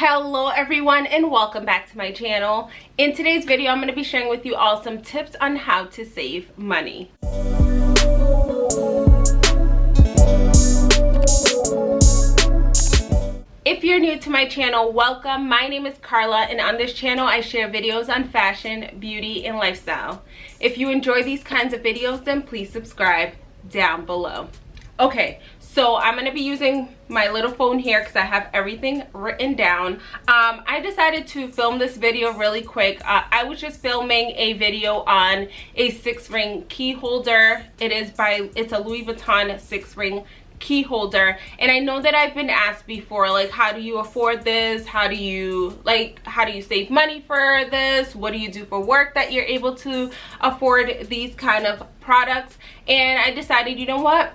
hello everyone and welcome back to my channel in today's video i'm going to be sharing with you all some tips on how to save money If you're new to my channel, welcome. My name is Carla and on this channel I share videos on fashion, beauty, and lifestyle. If you enjoy these kinds of videos, then please subscribe down below. Okay, so i'm going to be using my little phone here because i have everything written down. Um, i decided to film this video really quick. Uh, i was just filming a video on a six ring key holder. It is by it's a louis vuitton six ring key holder. And i know that i've been asked before like how do you afford this? How do you like how do you save money for this? What do you do for work that you're able to afford these kind of products? And i decided you know what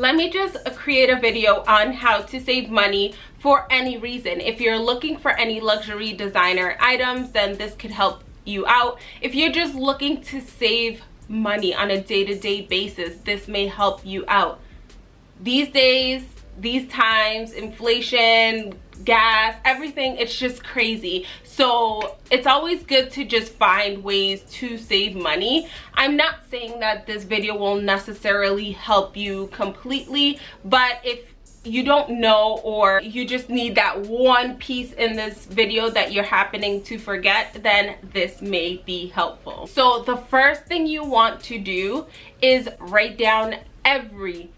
let me just create a video on how to save money for any reason. If you're looking for any luxury designer items then this could help you out. If you're just looking to save money on a day-to-day -day basis this may help you out. These days these times inflation gas everything it's just crazy. So it's always good to just find ways to save money. I'm not saying that this video will necessarily help you completely but if you don't know or you just need that one piece in this video that you're happening to forget then this may be helpful. So the first thing you want to do is write down every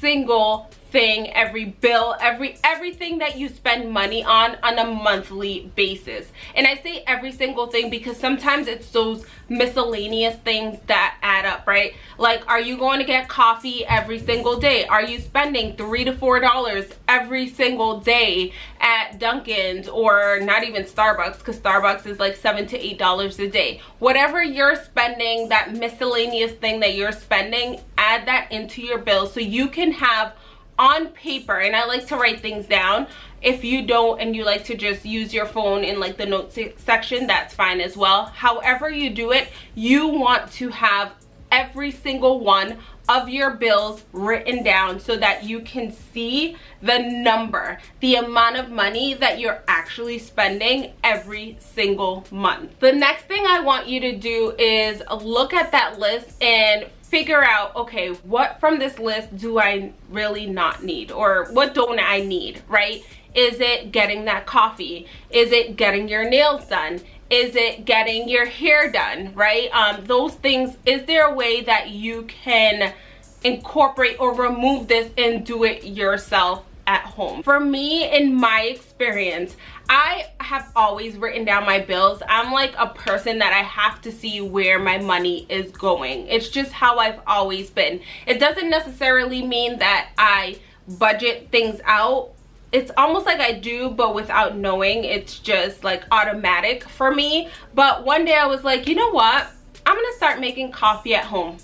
single thing every bill every everything that you spend money on on a monthly basis. And i say every single thing because sometimes it's those miscellaneous things that add up right? Like are you going to get coffee every single day? Are you spending three to four dollars every single day at dunkin's or not even starbucks? Because starbucks is like seven to eight dollars a day. Whatever you're spending that miscellaneous thing that you're spending add that into your bill so you can have on paper and i like to write things down. If you don't and you like to just use your phone in like the notes section that's fine as well. However you do it you want to have every single one of your bills written down so that you can see the number the amount of money that you're actually spending every single month. The next thing i want you to do is look at that list and figure out okay what from this list do i really not need? Or what don't i need right? Is it getting that coffee? Is it getting your nails done? Is it getting your hair done right? Um those things is there a way that you can incorporate or remove this and do it yourself at home for me in my experience I have always written down my bills. I'm like a person that I have to see where my money is going. It's just how I've always been. It doesn't necessarily mean that I budget things out. It's almost like I do, but without knowing. It's just like automatic for me. But one day I was like, you know what? I'm to start making coffee at home.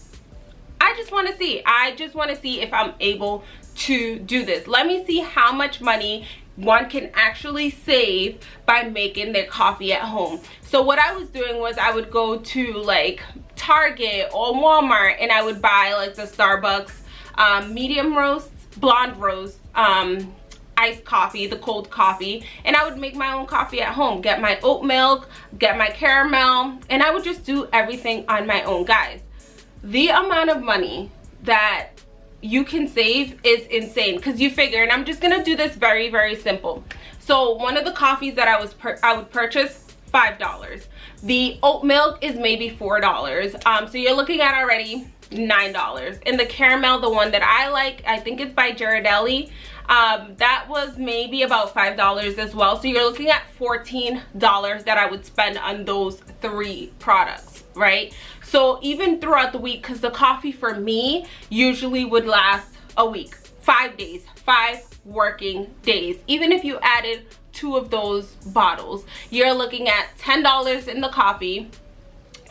I just want to see. I just want to see if I'm able to do this. Let me see how much money one can actually save by making their coffee at home. So what i was doing was i would go to like target or walmart and i would buy like the starbucks um, medium roast blonde roast um, iced coffee the cold coffee and i would make my own coffee at home. Get my oat milk get my caramel and i would just do everything on my own. Guys the amount of money that you can save is insane. Because you figure and i'm just gonna do this very very simple. So one of the coffees that i was i would purchase five dollars. The oat milk is maybe four dollars. Um so you're looking at already nine dollars. And the caramel the one that i like i think it's by Ghirardelli. Um that was maybe about five dollars as well. So you're looking at 14 dollars that i would spend on those three products right so even throughout the week because the coffee for me usually would last a week. Five days five working days. Even if you added two of those bottles you're looking at ten dollars in the coffee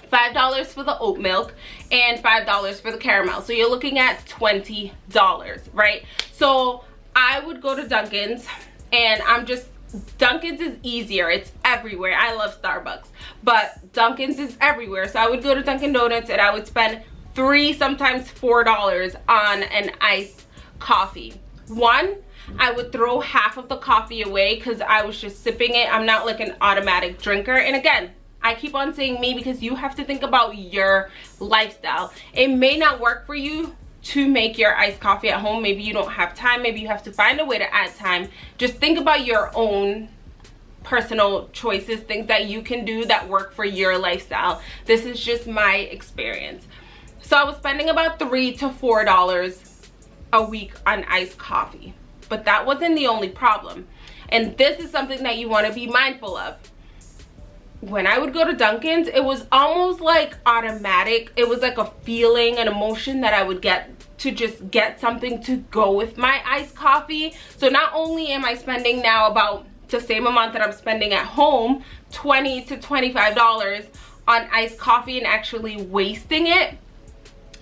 five dollars for the oat milk and five dollars for the caramel. So you're looking at 20 dollars right? So i would go to dunkin's and i'm just Dunkin's is easier. It's everywhere. I love Starbucks, but Dunkin's is everywhere. So I would go to Dunkin' Donuts and I would spend three, sometimes four dollars on an iced coffee. One, I would throw half of the coffee away because I was just sipping it. I'm not like an automatic drinker. And again, I keep on saying me because you have to think about your lifestyle. It may not work for you to make your iced coffee at home. Maybe you don't have time. Maybe you have to find a way to add time. Just think about your own personal choices, things that you can do that work for your lifestyle. This is just my experience. So I was spending about three to four dollars a week on iced coffee. But that wasn't the only problem. And this is something that you want to be mindful of. When I would go to Dunkin's, it was almost like automatic. It was like a feeling, an emotion that I would get to just get something to go with my iced coffee. So not only am I spending now about the same amount that I'm spending at home, 20 to $25 on iced coffee and actually wasting it,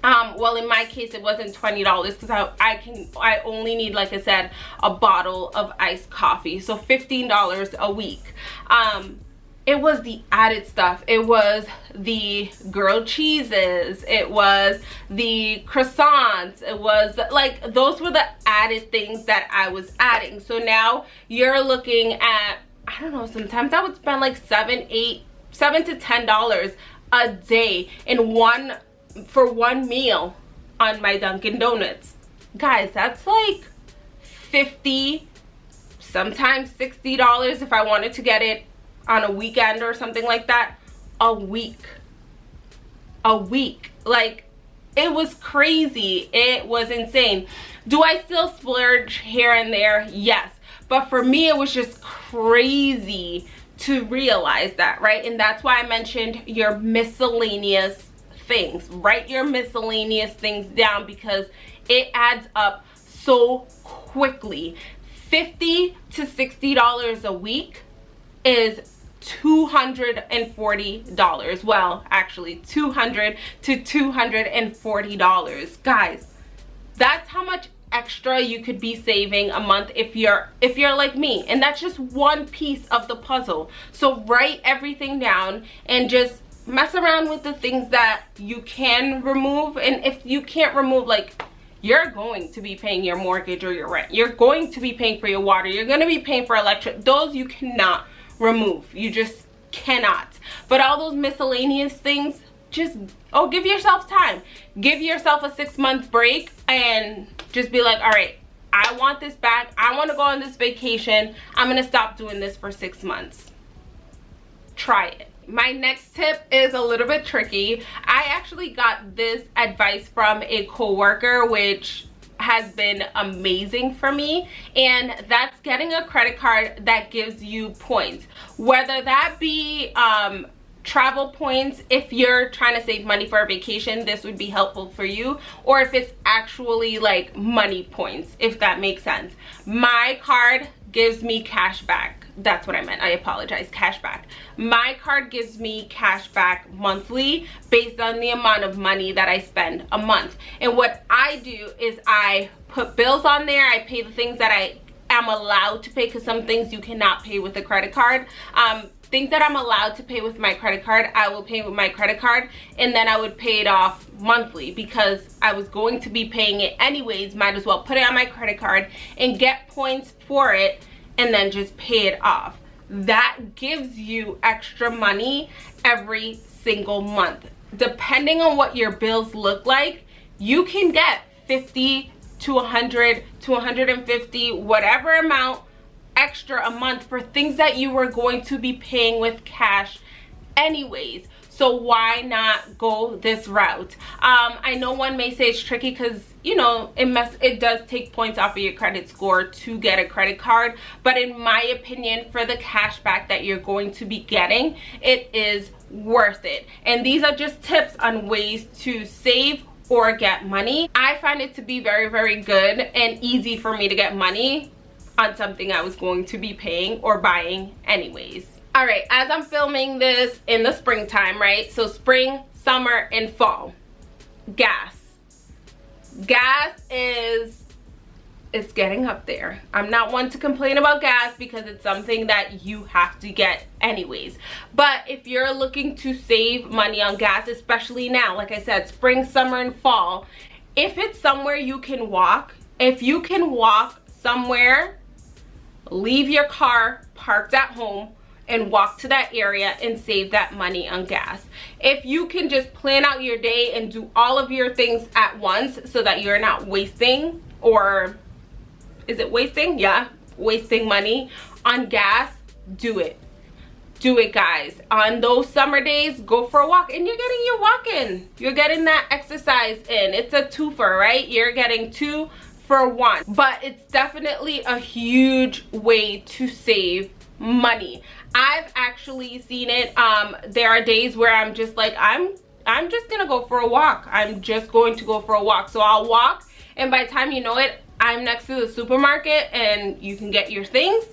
um well in my case it wasn't 20 dollars because I, I can i only need like i said a bottle of iced coffee so 15 dollars a week um it was the added stuff. It was the grilled cheeses. It was the croissants. It was like those were the added things that i was adding. So now you're looking at i don't know sometimes i would spend like seven eight seven to ten dollars a day in one for one meal on my Dunkin' Donuts. Guys, that's like 50 sometimes $60 if I wanted to get it on a weekend or something like that. A week. A week. Like, it was crazy. It was insane. Do I still splurge here and there? Yes. But for me, it was just crazy to realize that, right? And that's why I mentioned your miscellaneous things write your miscellaneous things down because it adds up so quickly 50 to 60 dollars a week is $240 well actually 200 to 240 dollars. Guys that's how much extra you could be saving a month if you're if you're like me. And that's just one piece of the puzzle. So write everything down and just mess around with the things that you can remove. And if you can't remove like you're going to be paying your mortgage or your rent. You're going to be paying for your water. You're going to be paying for electric. Those you cannot remove. You just cannot. But all those miscellaneous things just oh give yourself time. Give yourself a six month break and just be like all right i want this back. I want to go on this vacation. I'm gonna stop doing this for six months. Try it. My next tip is a little bit tricky. I actually got this advice from a co-worker which has been amazing for me and that's getting a credit card that gives you points. Whether that be um, travel points if you're trying to save money for a vacation this would be helpful for you or if it's actually like money points if that makes sense. My card gives me cash back that's what I meant. I apologize. Cashback. My card gives me cash back monthly based on the amount of money that I spend a month. And what I do is I put bills on there. I pay the things that I am allowed to pay because some things you cannot pay with a credit card. Um, things that I'm allowed to pay with my credit card, I will pay with my credit card and then I would pay it off monthly because I was going to be paying it anyways. Might as well put it on my credit card and get points for it and then just pay it off. That gives you extra money every single month. Depending on what your bills look like you can get 50 to 100 to 150 whatever amount extra a month for things that you were going to be paying with cash anyways. So why not go this route? Um i know one may say it's tricky because you know it mess it does take points off of your credit score to get a credit card but in my opinion for the cash back that you're going to be getting it is worth it. And these are just tips on ways to save or get money. I find it to be very very good and easy for me to get money on something i was going to be paying or buying anyways. All right as i'm filming this in the springtime right? So spring summer and fall gas gas is it's getting up there. I'm not one to complain about gas because it's something that you have to get anyways. But if you're looking to save money on gas especially now like i said spring summer and fall if it's somewhere you can walk if you can walk somewhere leave your car parked at home and walk to that area and save that money on gas. If you can just plan out your day and do all of your things at once so that you're not wasting or is it wasting? Yeah, wasting money on gas, do it. Do it guys. On those summer days, go for a walk and you're getting your walk in. You're getting that exercise in. It's a twofer, right? You're getting two for one. But it's definitely a huge way to save money. I've actually seen it. Um, there are days where I'm just like, I'm I'm just gonna go for a walk. I'm just going to go for a walk. So I'll walk and by the time you know it, I'm next to the supermarket and you can get your things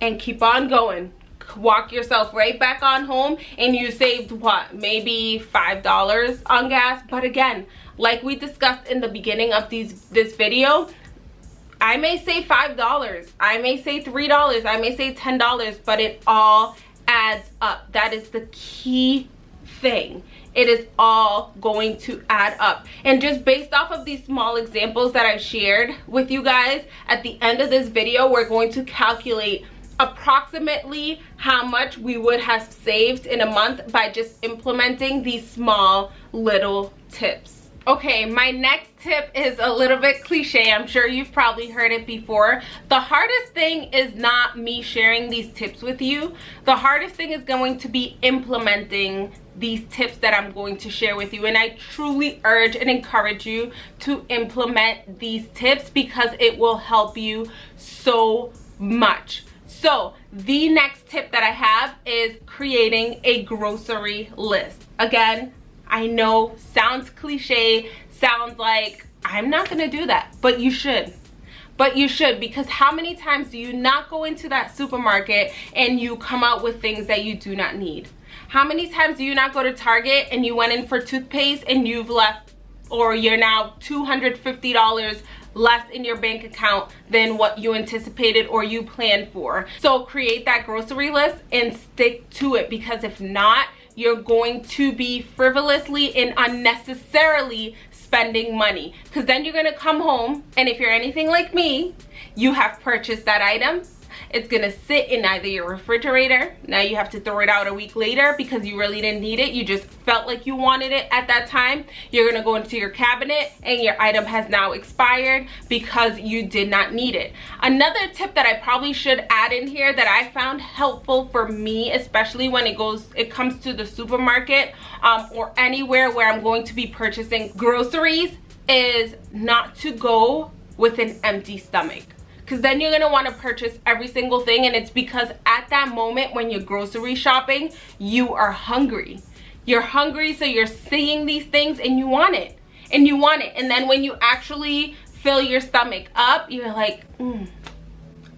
and keep on going. Walk yourself right back on home and you saved what? Maybe $5 on gas. But again, like we discussed in the beginning of these this video, I may say $5, I may say $3, I may say $10, but it all adds up. That is the key thing. It is all going to add up. And just based off of these small examples that I shared with you guys, at the end of this video, we're going to calculate approximately how much we would have saved in a month by just implementing these small little tips okay my next tip is a little bit cliche. I'm sure you've probably heard it before. The hardest thing is not me sharing these tips with you. The hardest thing is going to be implementing these tips that i'm going to share with you. And i truly urge and encourage you to implement these tips because it will help you so much. So the next tip that i have is creating a grocery list. Again I know sounds cliche, sounds like I'm not gonna do that, but you should. But you should because how many times do you not go into that supermarket and you come out with things that you do not need? How many times do you not go to Target and you went in for toothpaste and you've left or you're now $250 less in your bank account than what you anticipated or you planned for. So create that grocery list and stick to it because if not, you're going to be frivolously and unnecessarily spending money. Because then you're going to come home and if you're anything like me you have purchased that item it's gonna sit in either your refrigerator. Now you have to throw it out a week later because you really didn't need it. You just felt like you wanted it at that time. You're gonna go into your cabinet and your item has now expired because you did not need it. Another tip that i probably should add in here that i found helpful for me especially when it goes it comes to the supermarket um, or anywhere where i'm going to be purchasing groceries is not to go with an empty stomach because then you're going to want to purchase every single thing and it's because at that moment when you're grocery shopping you are hungry. You're hungry so you're seeing these things and you want it and you want it. And then when you actually fill your stomach up you're like mm,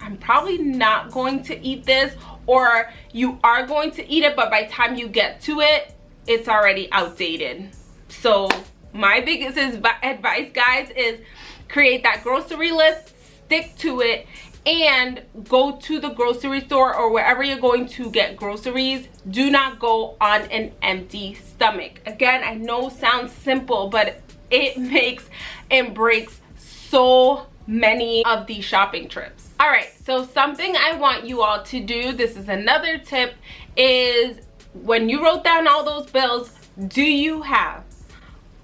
i'm probably not going to eat this or you are going to eat it but by the time you get to it it's already outdated. So my biggest advice guys is create that grocery list stick to it and go to the grocery store or wherever you're going to get groceries. Do not go on an empty stomach. Again i know sounds simple but it makes and breaks so many of these shopping trips. All right so something i want you all to do this is another tip is when you wrote down all those bills do you have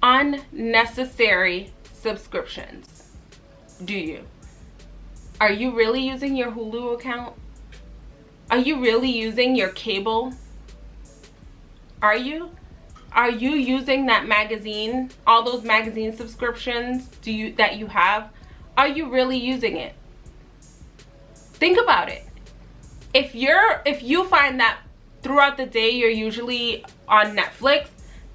unnecessary subscriptions? Do you are you really using your Hulu account? Are you really using your cable? Are you? Are you using that magazine, all those magazine subscriptions do you that you have? Are you really using it? Think about it. If you're if you find that throughout the day you're usually on Netflix,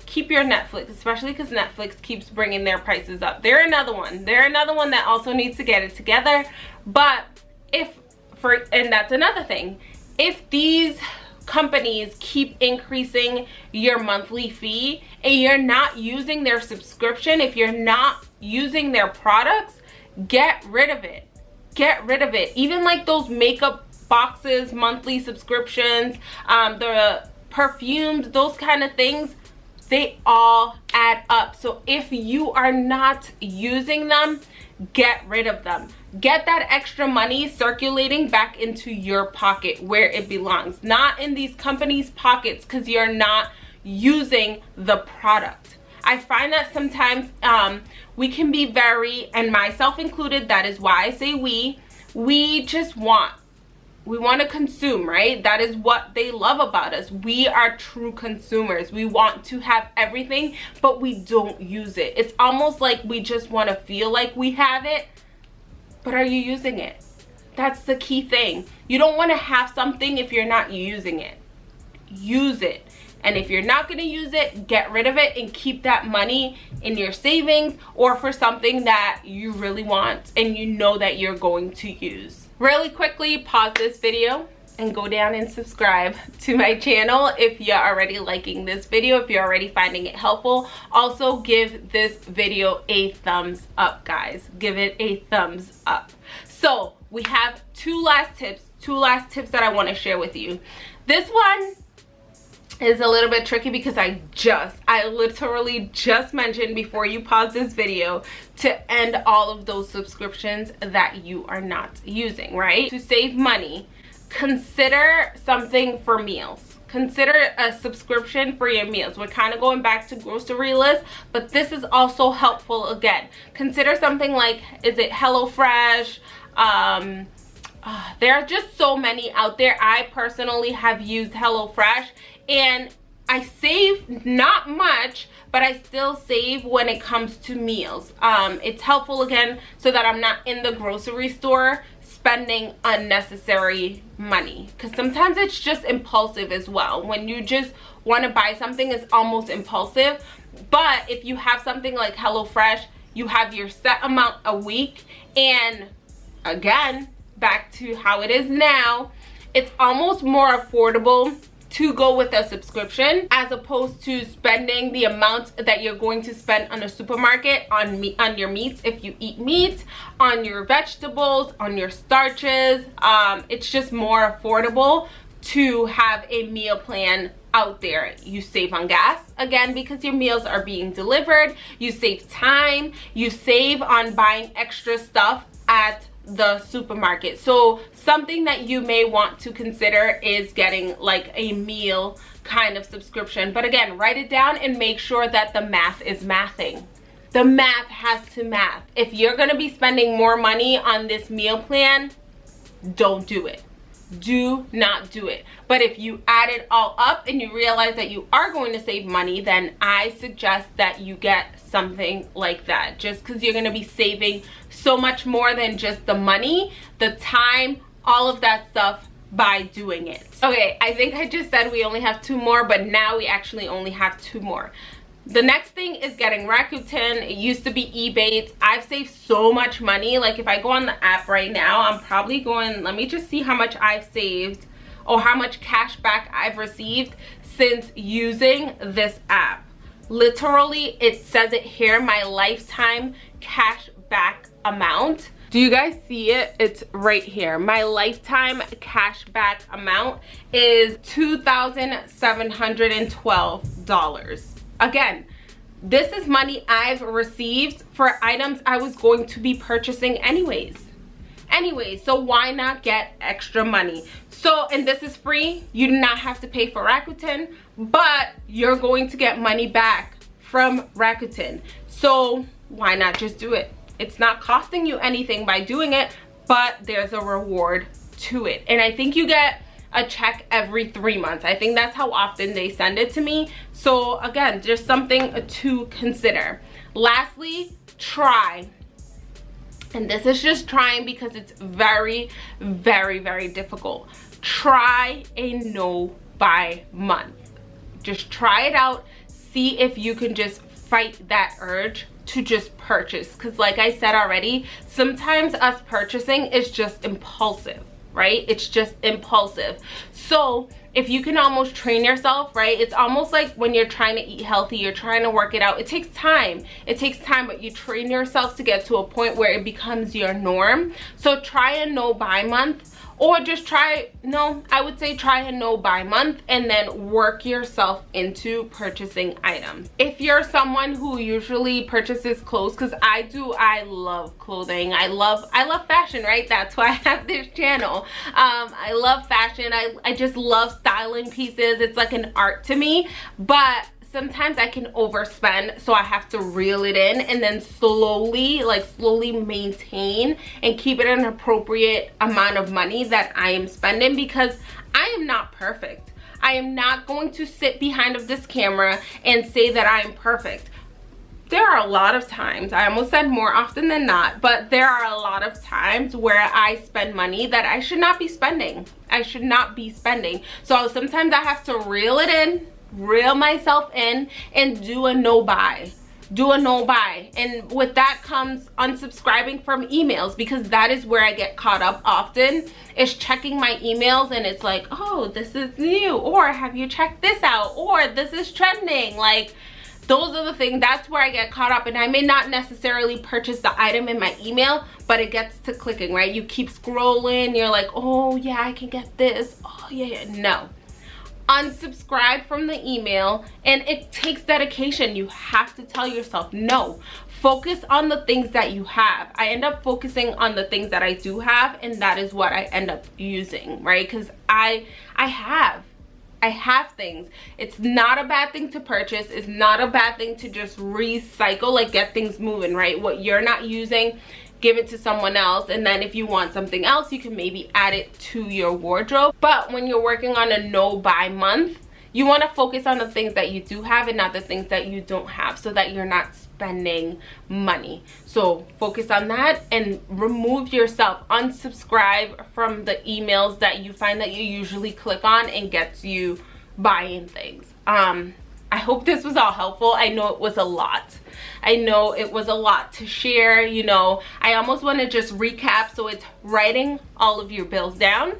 keep your Netflix, especially because Netflix keeps bringing their prices up. They're another one. They're another one that also needs to get it together. But if, for and that's another thing, if these companies keep increasing your monthly fee and you're not using their subscription, if you're not using their products, get rid of it. Get rid of it. Even like those makeup boxes, monthly subscriptions, um, the perfumes, those kind of things, they all add up. So if you are not using them get rid of them. Get that extra money circulating back into your pocket where it belongs not in these companies pockets because you're not using the product. I find that sometimes um, we can be very and myself included that is why i say we we just want we want to consume right? That is what they love about us. We are true consumers. We want to have everything but we don't use it. It's almost like we just want to feel like we have it but are you using it? That's the key thing. You don't want to have something if you're not using it. Use it. And if you're not going to use it get rid of it and keep that money in your savings or for something that you really want and you know that you're going to use really quickly pause this video and go down and subscribe to my channel if you're already liking this video if you're already finding it helpful. Also give this video a thumbs up guys. Give it a thumbs up. So we have two last tips two last tips that i want to share with you. This one is a little bit tricky because I just, I literally just mentioned before you pause this video to end all of those subscriptions that you are not using, right? To save money, consider something for meals. Consider a subscription for your meals. We're kind of going back to grocery list, but this is also helpful again. Consider something like, is it HelloFresh? Um, uh, there are just so many out there. I personally have used HelloFresh and I save not much but I still save when it comes to meals. Um, it's helpful again so that I'm not in the grocery store spending unnecessary money. Because sometimes it's just impulsive as well. When you just want to buy something it's almost impulsive. But if you have something like HelloFresh you have your set amount a week. And again back to how it is now it's almost more affordable to go with a subscription as opposed to spending the amount that you're going to spend on a supermarket on meat on your meats if you eat meat on your vegetables on your starches. Um, it's just more affordable to have a meal plan out there. You save on gas again because your meals are being delivered. You save time. You save on buying extra stuff at the supermarket. So something that you may want to consider is getting like a meal kind of subscription. But again write it down and make sure that the math is mathing. The math has to math. If you're going to be spending more money on this meal plan don't do it. Do not do it. But if you add it all up and you realize that you are going to save money then i suggest that you get something like that just because you're going to be saving so much more than just the money the time all of that stuff by doing it okay i think i just said we only have two more but now we actually only have two more the next thing is getting Rakuten. It used to be Ebates. I've saved so much money. Like if I go on the app right now, I'm probably going, let me just see how much I've saved or how much cash back I've received since using this app. Literally, it says it here, my lifetime cash back amount. Do you guys see it? It's right here. My lifetime cash back amount is $2,712 again this is money i've received for items i was going to be purchasing anyways anyway so why not get extra money so and this is free you do not have to pay for rakuten but you're going to get money back from rakuten so why not just do it it's not costing you anything by doing it but there's a reward to it and i think you get a check every three months. I think that's how often they send it to me. So again, just something to consider. Lastly, try. And this is just trying because it's very, very, very difficult. Try a no buy month. Just try it out. See if you can just fight that urge to just purchase because like i said already sometimes us purchasing is just impulsive right? It's just impulsive. So if you can almost train yourself right it's almost like when you're trying to eat healthy you're trying to work it out it takes time. It takes time but you train yourself to get to a point where it becomes your norm. So try a no buy month or just try no i would say try a no buy month and then work yourself into purchasing items. If you're someone who usually purchases clothes because i do i love clothing. I love i love fashion right? That's why i have this channel. Um i love fashion. I i just love styling pieces. It's like an art to me. But sometimes I can overspend so I have to reel it in and then slowly like slowly maintain and keep it an appropriate amount of money that I am spending because I am not perfect. I am not going to sit behind of this camera and say that I am perfect. There are a lot of times, I almost said more often than not, but there are a lot of times where I spend money that I should not be spending. I should not be spending. So sometimes I have to reel it in reel myself in and do a no buy. Do a no buy. And with that comes unsubscribing from emails because that is where i get caught up often is checking my emails and it's like oh this is new or have you checked this out? or this is trending. Like those are the things that's where i get caught up. And i may not necessarily purchase the item in my email but it gets to clicking right? You keep scrolling you're like oh yeah i can get this. Oh yeah, yeah. no unsubscribe from the email and it takes dedication you have to tell yourself no focus on the things that you have i end up focusing on the things that i do have and that is what i end up using right because i i have I have things. It's not a bad thing to purchase. It's not a bad thing to just recycle, like get things moving, right? What you're not using, give it to someone else and then if you want something else you can maybe add it to your wardrobe but when you're working on a no buy month you want to focus on the things that you do have and not the things that you don't have so that you're not spending money so focus on that and remove yourself unsubscribe from the emails that you find that you usually click on and gets you buying things um I hope this was all helpful. I know it was a lot. I know it was a lot to share, you know. I almost want to just recap. So it's writing all of your bills down.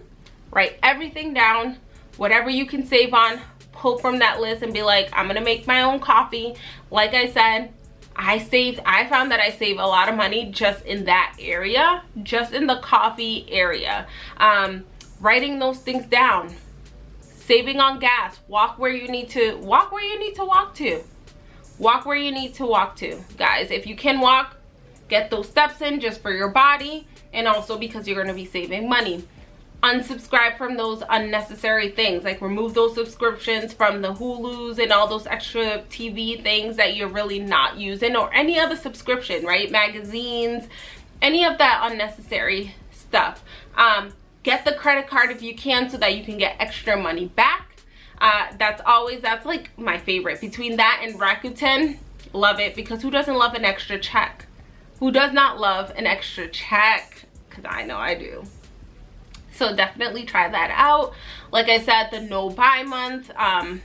Write everything down. Whatever you can save on, pull from that list and be like, I'm going to make my own coffee. Like I said, I saved, I found that I save a lot of money just in that area, just in the coffee area. Um, writing those things down saving on gas walk where you need to walk where you need to walk to walk where you need to walk to. Guys if you can walk get those steps in just for your body and also because you're going to be saving money. Unsubscribe from those unnecessary things like remove those subscriptions from the hulus and all those extra tv things that you're really not using or any other subscription right? Magazines any of that unnecessary stuff. Um get the credit card if you can so that you can get extra money back uh, that's always that's like my favorite. Between that and Rakuten love it because who doesn't love an extra check? Who does not love an extra check? Because I know I do. So definitely try that out. Like I said the no buy month um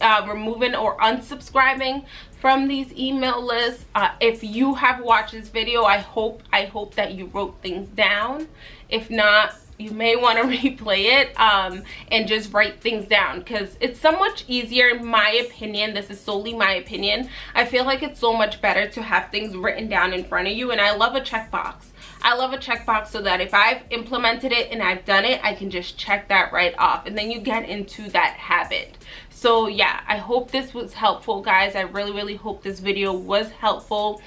uh, removing or unsubscribing from these email lists. Uh, if you have watched this video I hope I hope that you wrote things down. If not you may want to replay it um, and just write things down because it's so much easier in my opinion this is solely my opinion. I feel like it's so much better to have things written down in front of you and i love a checkbox. I love a checkbox so that if i've implemented it and i've done it i can just check that right off and then you get into that habit. So yeah i hope this was helpful guys. I really really hope this video was helpful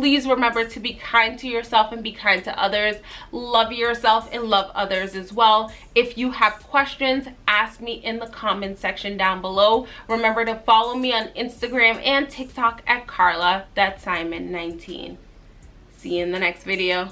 please remember to be kind to yourself and be kind to others. Love yourself and love others as well. If you have questions ask me in the comment section down below. Remember to follow me on instagram and tiktok at carla. That's simon 19 see you in the next video.